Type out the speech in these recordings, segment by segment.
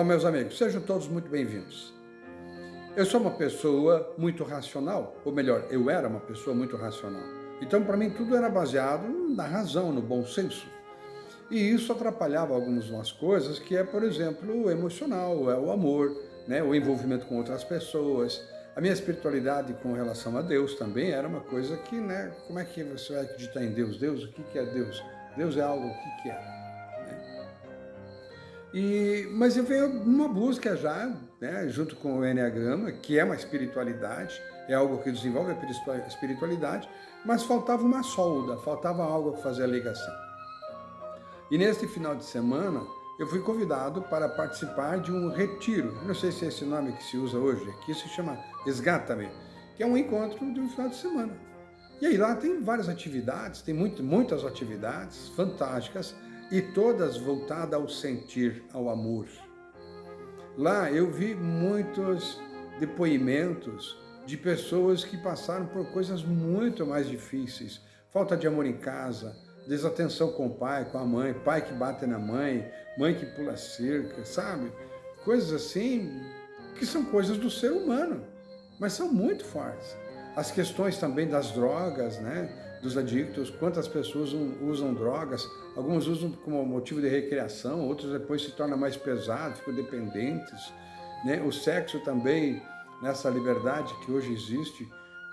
Bom, meus amigos, sejam todos muito bem-vindos. Eu sou uma pessoa muito racional, ou melhor, eu era uma pessoa muito racional. Então, para mim, tudo era baseado na razão, no bom senso. E isso atrapalhava algumas coisas, que é, por exemplo, o emocional, é o amor, né, o envolvimento com outras pessoas. A minha espiritualidade com relação a Deus também era uma coisa que, né, como é que você vai acreditar em Deus? Deus, o que é Deus? Deus é algo, o que é? E, mas eu venho numa busca já, né, junto com o Enneagrama, que é uma espiritualidade, é algo que desenvolve a espiritualidade, mas faltava uma solda, faltava algo para fazer a ligação. E neste final de semana, eu fui convidado para participar de um retiro, não sei se é esse nome que se usa hoje, aqui se chama Esgata-me, que é um encontro de um final de semana. E aí lá tem várias atividades, tem muito, muitas atividades fantásticas, e todas voltadas ao sentir, ao amor. Lá eu vi muitos depoimentos de pessoas que passaram por coisas muito mais difíceis. Falta de amor em casa, desatenção com o pai, com a mãe, pai que bate na mãe, mãe que pula cerca, sabe? Coisas assim que são coisas do ser humano, mas são muito fortes. As questões também das drogas, né? Dos adictos, quantas pessoas usam drogas, alguns usam como motivo de recreação, outros depois se tornam mais pesados, ficam dependentes. Né? O sexo também, nessa liberdade que hoje existe,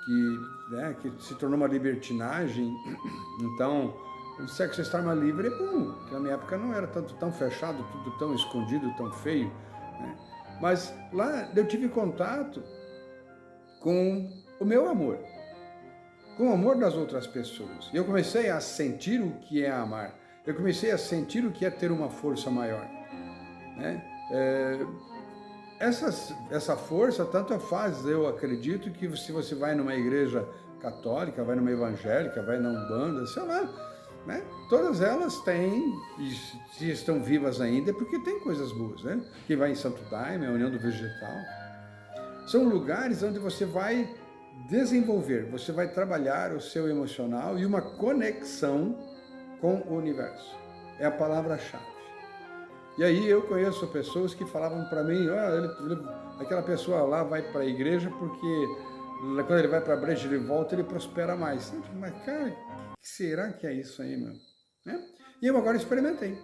que, né, que se tornou uma libertinagem, então o sexo de forma livre é bom, que na minha época não era tanto tão fechado, tudo tão escondido, tão feio. Né? Mas lá eu tive contato com o meu amor com o amor das outras pessoas. Eu comecei a sentir o que é amar. Eu comecei a sentir o que é ter uma força maior. Né? É, essas, essa força tanto faz, eu acredito, que se você vai numa igreja católica, vai numa evangélica, vai na Umbanda, sei lá, né? todas elas têm, e se estão vivas ainda, é porque tem coisas boas, né? Que vai em Santo Daime, a União do Vegetal. São lugares onde você vai desenvolver, você vai trabalhar o seu emocional e uma conexão com o universo. É a palavra-chave. E aí eu conheço pessoas que falavam para mim, ele, aquela pessoa lá vai para a igreja porque quando ele vai para a breja ele volta, ele prospera mais. Mas cara, será que é isso aí, meu? Né? E eu agora experimentei.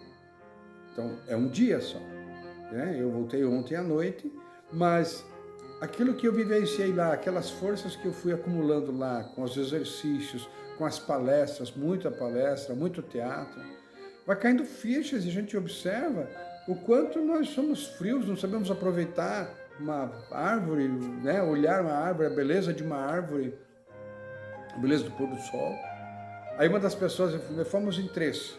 Então, é um dia só. Né? Eu voltei ontem à noite, mas aquilo que eu vivenciei lá, aquelas forças que eu fui acumulando lá, com os exercícios, com as palestras, muita palestra, muito teatro, vai caindo fichas e a gente observa o quanto nós somos frios, não sabemos aproveitar uma árvore, né? olhar uma árvore, a beleza de uma árvore, a beleza do pôr do sol. Aí uma das pessoas, fomos em três,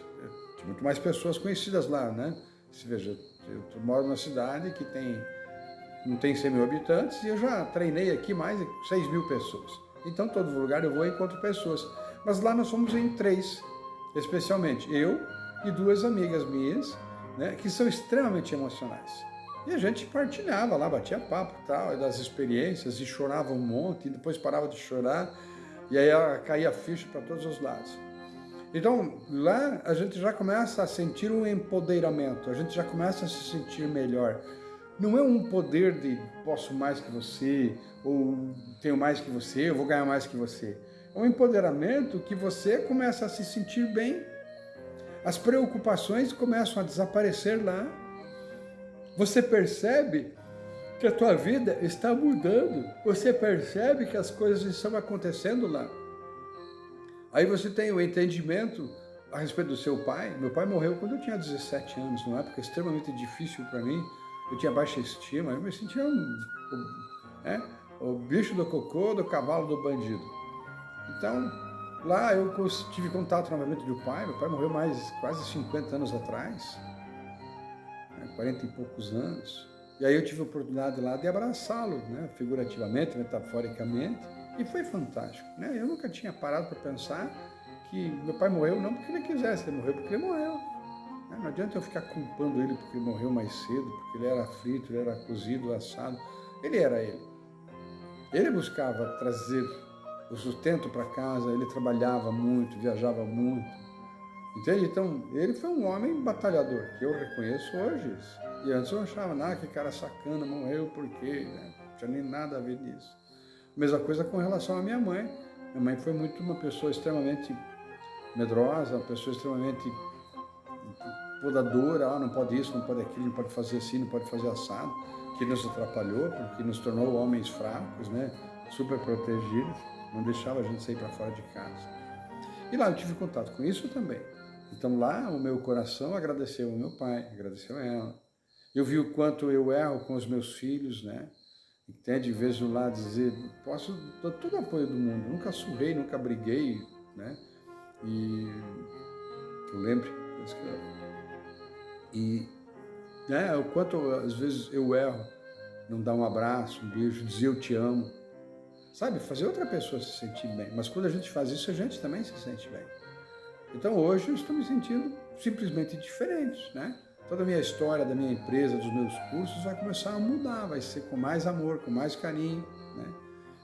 tinha muito mais pessoas conhecidas lá, né? Se veja, eu moro numa cidade que tem não tem 100 mil habitantes, e eu já treinei aqui mais de 6 mil pessoas. Então, todo lugar eu vou e encontro pessoas. Mas lá nós fomos em três, especialmente eu e duas amigas minhas, né, que são extremamente emocionais. E a gente partilhava lá, batia papo tal, das experiências, e chorava um monte, e depois parava de chorar, e aí caía ficha para todos os lados. Então, lá a gente já começa a sentir um empoderamento, a gente já começa a se sentir melhor. Não é um poder de posso mais que você, ou tenho mais que você, eu vou ganhar mais que você. É um empoderamento que você começa a se sentir bem. As preocupações começam a desaparecer lá. Você percebe que a tua vida está mudando. Você percebe que as coisas estão acontecendo lá. Aí você tem o entendimento a respeito do seu pai. Meu pai morreu quando eu tinha 17 anos, numa época extremamente difícil para mim eu tinha baixa estima, eu me sentia um, é, o bicho do cocô, do cavalo do bandido. Então, lá eu tive contato novamente com o pai, meu pai morreu mais quase 50 anos atrás, né, 40 e poucos anos, e aí eu tive a oportunidade lá de abraçá-lo, né, figurativamente, metaforicamente, e foi fantástico. Né? Eu nunca tinha parado para pensar que meu pai morreu não porque ele quisesse, ele morreu porque ele morreu. Não adianta eu ficar culpando ele porque morreu mais cedo, porque ele era frito, ele era cozido, assado. Ele era ele. Ele buscava trazer o sustento para casa, ele trabalhava muito, viajava muito. Entende? Então, ele foi um homem batalhador, que eu reconheço hoje. E antes eu achava, ah, que cara sacana, morreu por quê? Né? Não tinha nem nada a ver nisso. Mesma coisa com relação à minha mãe. Minha mãe foi muito uma pessoa extremamente medrosa, uma pessoa extremamente podadora, ah, não pode isso, não pode aquilo, não pode fazer assim, não pode fazer assado, que nos atrapalhou, porque nos tornou homens fracos, né? super protegidos, não deixava a gente sair para fora de casa. E lá eu tive contato com isso também. Então lá o meu coração agradeceu ao meu pai, agradeceu a ela. Eu vi o quanto eu erro com os meus filhos, né? Até de vez em lá dizer, posso dar todo o apoio do mundo, nunca surrei, nunca briguei, né? E eu lembro, e né, o quanto às vezes eu erro, não dar um abraço, um beijo, dizer eu te amo, sabe? Fazer outra pessoa se sentir bem. Mas quando a gente faz isso, a gente também se sente bem. Então hoje eu estou me sentindo simplesmente diferente, né? Toda a minha história da minha empresa, dos meus cursos vai começar a mudar, vai ser com mais amor, com mais carinho, né?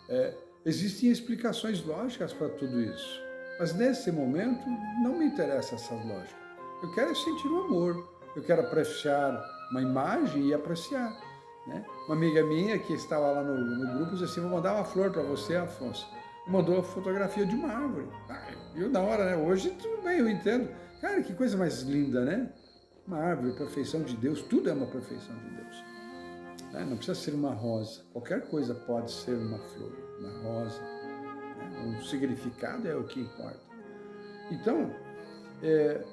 É, existem explicações lógicas para tudo isso, mas nesse momento não me interessa essa lógica. Eu quero sentir o amor, eu quero apreciar uma imagem e apreciar. Né? Uma amiga minha que estava lá no, no grupo disse assim, vou mandar uma flor para você, Afonso. Mandou a fotografia de uma árvore. Ah, viu, na hora, né? Hoje tudo bem, eu entendo. Cara, que coisa mais linda, né? Uma árvore, perfeição de Deus, tudo é uma perfeição de Deus. Né? Não precisa ser uma rosa. Qualquer coisa pode ser uma flor, uma rosa. Né? O significado é o que importa. Então, é,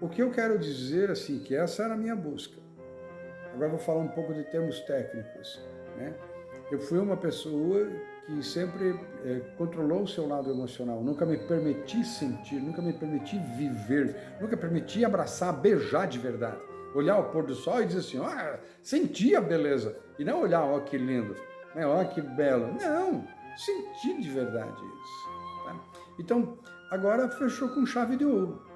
o que eu quero dizer, assim, que essa era a minha busca. Agora vou falar um pouco de termos técnicos. Né? Eu fui uma pessoa que sempre é, controlou o seu lado emocional, nunca me permiti sentir, nunca me permiti viver, nunca permiti abraçar, beijar de verdade. Olhar o pôr do sol e dizer assim, ah, senti a beleza. E não olhar, ó que lindo, né? ó que belo. Não, sentir de verdade isso. Tá? Então, agora fechou com chave de ouro.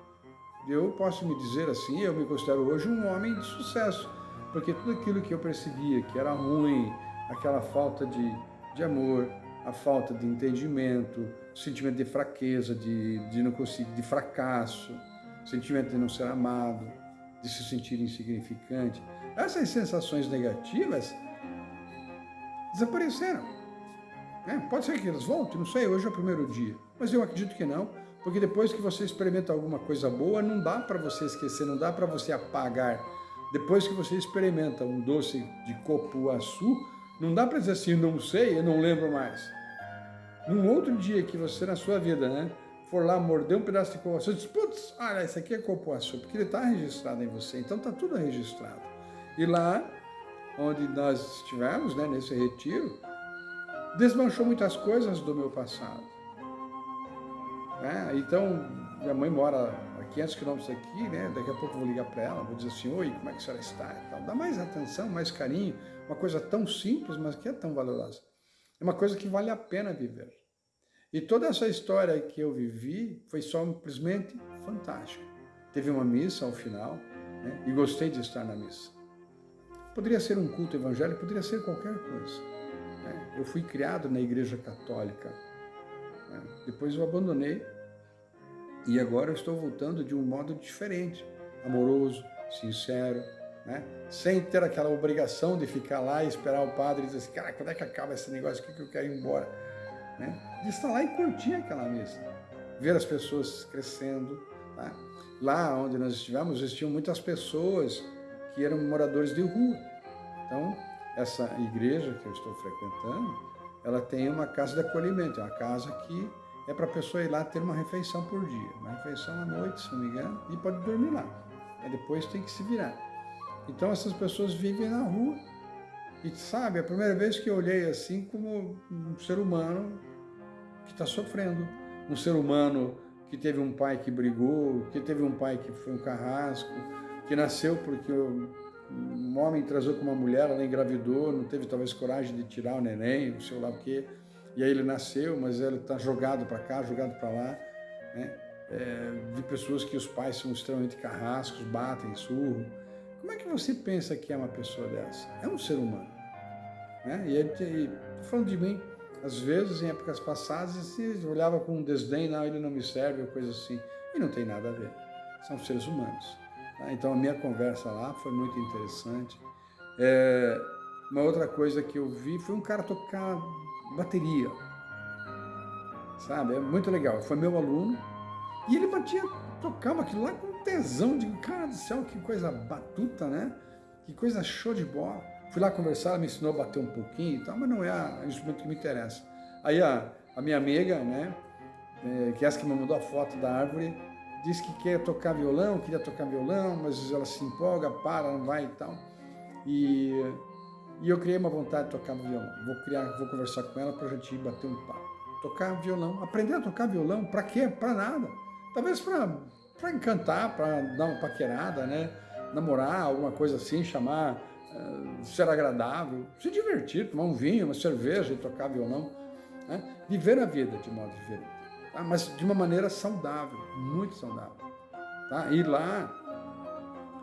Eu posso me dizer assim, eu me considero hoje um homem de sucesso porque tudo aquilo que eu percebia que era ruim, aquela falta de, de amor, a falta de entendimento, sentimento de fraqueza, de, de não conseguir, de fracasso, sentimento de não ser amado, de se sentir insignificante, essas sensações negativas desapareceram. É, pode ser que elas voltem, não sei, hoje é o primeiro dia, mas eu acredito que não, porque depois que você experimenta alguma coisa boa, não dá para você esquecer, não dá para você apagar depois que você experimenta um doce de copuaçu, não dá para dizer assim, não sei, eu não lembro mais. Num outro dia que você na sua vida, né, for lá morder um pedaço de copuaçu, diz, putz, olha, esse aqui é copuaçu, porque ele está registrado em você, então está tudo registrado. E lá, onde nós estivemos, né, nesse retiro, desmanchou muitas coisas do meu passado. É, então, minha mãe mora 500 quilômetros aqui, né? Daqui a pouco eu vou ligar para ela, vou dizer assim, oi, como é que a senhora está? Tal. Dá mais atenção, mais carinho, uma coisa tão simples, mas que é tão valorosa. É uma coisa que vale a pena viver. E toda essa história que eu vivi foi simplesmente fantástica. Teve uma missa ao final, né? e gostei de estar na missa. Poderia ser um culto evangélico, poderia ser qualquer coisa. Né? Eu fui criado na igreja católica. Né? Depois eu abandonei e agora eu estou voltando de um modo diferente, amoroso, sincero, né? sem ter aquela obrigação de ficar lá e esperar o padre dizer assim, cara, quando é que acaba esse negócio aqui que eu quero ir embora? Né? De estar lá e curtir aquela missa, ver as pessoas crescendo. Tá? Lá onde nós estivemos, existiam muitas pessoas que eram moradores de rua. Então, essa igreja que eu estou frequentando, ela tem uma casa de acolhimento, é uma casa que é para a pessoa ir lá ter uma refeição por dia. Uma refeição à noite, se não me engano, e pode dormir lá. Aí depois tem que se virar. Então essas pessoas vivem na rua. E sabe, a primeira vez que eu olhei assim como um ser humano que está sofrendo. Um ser humano que teve um pai que brigou, que teve um pai que foi um carrasco, que nasceu porque um homem transou com uma mulher, ela engravidou, não teve talvez coragem de tirar o neném, não sei lá o quê e aí ele nasceu, mas ele está jogado para cá, jogado para lá, né? É, de pessoas que os pais são extremamente carrascos, batem, surro. Como é que você pensa que é uma pessoa dessa? É um ser humano. Né? E, ele, falando de mim, às vezes, em épocas passadas, você olhava com um desdém, não, ele não me serve, ou coisa assim. E não tem nada a ver. São seres humanos. Tá? Então a minha conversa lá foi muito interessante. É, uma outra coisa que eu vi foi um cara tocar bateria, sabe? É muito legal. Foi meu aluno e ele batia, tocava aquilo lá com tesão. De cara do céu, que coisa batuta, né? Que coisa show de bola. Fui lá conversar, ela me ensinou a bater um pouquinho e tal, mas não é o instrumento que me interessa. Aí a, a minha amiga, né, é, que é essa que me mandou a foto da árvore, disse que quer tocar violão, queria tocar violão, mas ela se empolga, para, não vai e tal. E, e eu criei uma vontade de tocar violão. Vou criar, vou conversar com ela para a gente bater um papo. Tocar violão, aprender a tocar violão, para quê? Para nada. Talvez para encantar, para dar uma paquerada, né? Namorar, alguma coisa assim, chamar, uh, ser agradável, se divertir, tomar um vinho, uma cerveja e tocar violão. Né? Viver a vida de modo diferente, tá? mas de uma maneira saudável, muito saudável. Tá? E lá,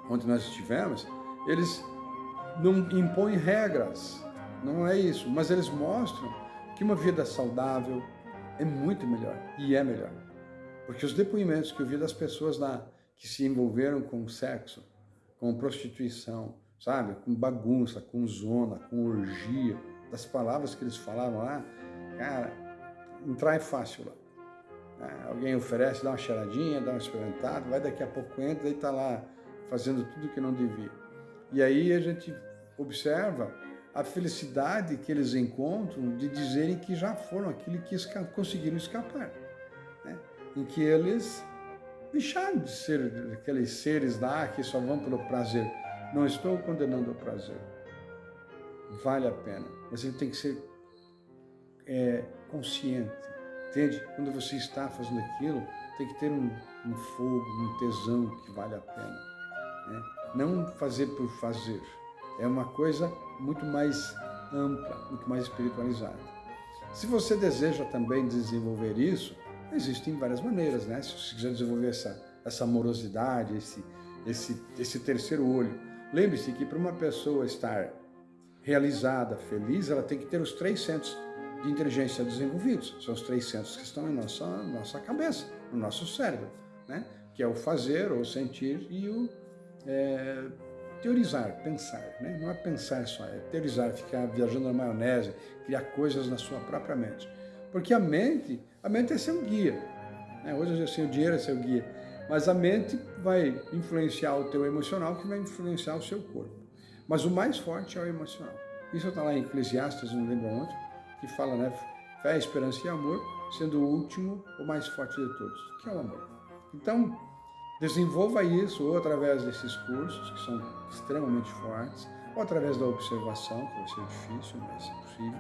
onde nós estivemos, eles não impõem regras, não é isso, mas eles mostram que uma vida saudável é muito melhor, e é melhor. Porque os depoimentos que eu vi das pessoas lá que se envolveram com sexo, com prostituição, sabe, com bagunça, com zona, com orgia, das palavras que eles falavam lá, Cara, entrar é fácil lá. Ah, alguém oferece, dá uma cheiradinha, dá uma experimentada, vai daqui a pouco entra e está lá fazendo tudo que não devia. E aí a gente observa a felicidade que eles encontram de dizerem que já foram aquilo que esca conseguiram escapar. Né? Em que eles deixaram de ser aqueles seres lá que só vão pelo prazer. Não estou condenando o prazer. Vale a pena. Mas ele tem que ser é, consciente, entende? Quando você está fazendo aquilo, tem que ter um, um fogo, um tesão que vale a pena. Né? Não fazer por fazer. É uma coisa muito mais ampla, muito mais espiritualizada. Se você deseja também desenvolver isso, existem várias maneiras, né? Se você quiser desenvolver essa, essa amorosidade, esse, esse, esse terceiro olho. Lembre-se que para uma pessoa estar realizada, feliz, ela tem que ter os três centros de inteligência desenvolvidos. São os três centros que estão em nossa, nossa cabeça, no nosso cérebro, né? que é o fazer, o sentir e o é, teorizar, pensar. Né? Não é pensar só, é teorizar, ficar viajando na maionese, criar coisas na sua própria mente. Porque a mente, a mente é seu guia. Né? Hoje sei, o dinheiro é seu guia. Mas a mente vai influenciar o teu emocional, que vai influenciar o seu corpo. Mas o mais forte é o emocional. Isso está lá em Eclesiastes, não lembro onde, que fala, né? Fé, esperança e amor, sendo o último o mais forte de todos, que é o amor. Então, desenvolva isso ou através desses cursos, que são extremamente fortes, ou através da observação, que vai ser difícil, mas é possível,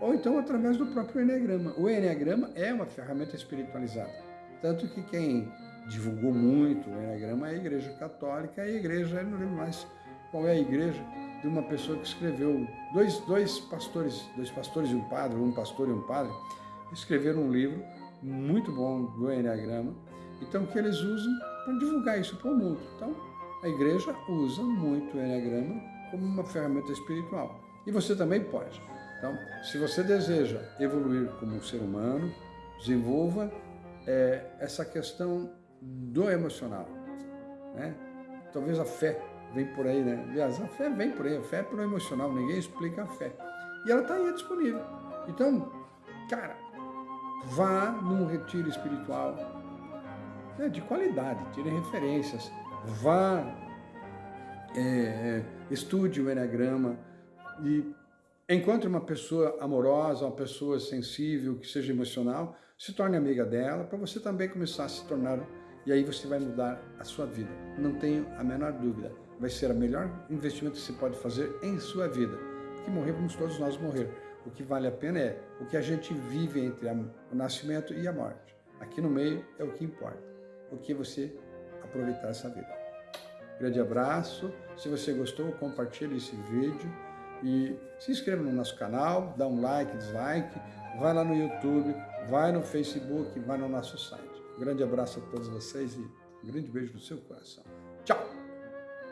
ou então através do próprio Enneagrama. O Enneagrama é uma ferramenta espiritualizada, tanto que quem divulgou muito o Enneagrama é a Igreja Católica, e a Igreja, eu não lembro mais qual é a igreja, de uma pessoa que escreveu, dois, dois pastores, dois pastores e um padre, um pastor e um padre, escreveram um livro muito bom do Enneagrama, então que eles usam para divulgar isso para o mundo. Então, a igreja usa muito o Enneagrama como uma ferramenta espiritual. E você também pode. Então, se você deseja evoluir como um ser humano, desenvolva é, essa questão do emocional. Né? Talvez a fé vem por aí, né? Aliás, a fé vem por aí, a fé é pro emocional, ninguém explica a fé. E ela está aí disponível. Então, cara, vá num retiro espiritual né, de qualidade, tire referências, vá, é, é, estude o Enneagrama e encontre uma pessoa amorosa, uma pessoa sensível, que seja emocional, se torne amiga dela, para você também começar a se tornar, e aí você vai mudar a sua vida, não tenho a menor dúvida vai ser o melhor investimento que se pode fazer em sua vida. Que morrer, vamos todos nós morrer. O que vale a pena é o que a gente vive entre o nascimento e a morte. Aqui no meio é o que importa. O que você aproveitar essa vida. Grande abraço. Se você gostou, compartilhe esse vídeo e se inscreva no nosso canal, dá um like, dislike, vai lá no YouTube, vai no Facebook, vai no nosso site. Grande abraço a todos vocês e um grande beijo no seu coração. Tchau!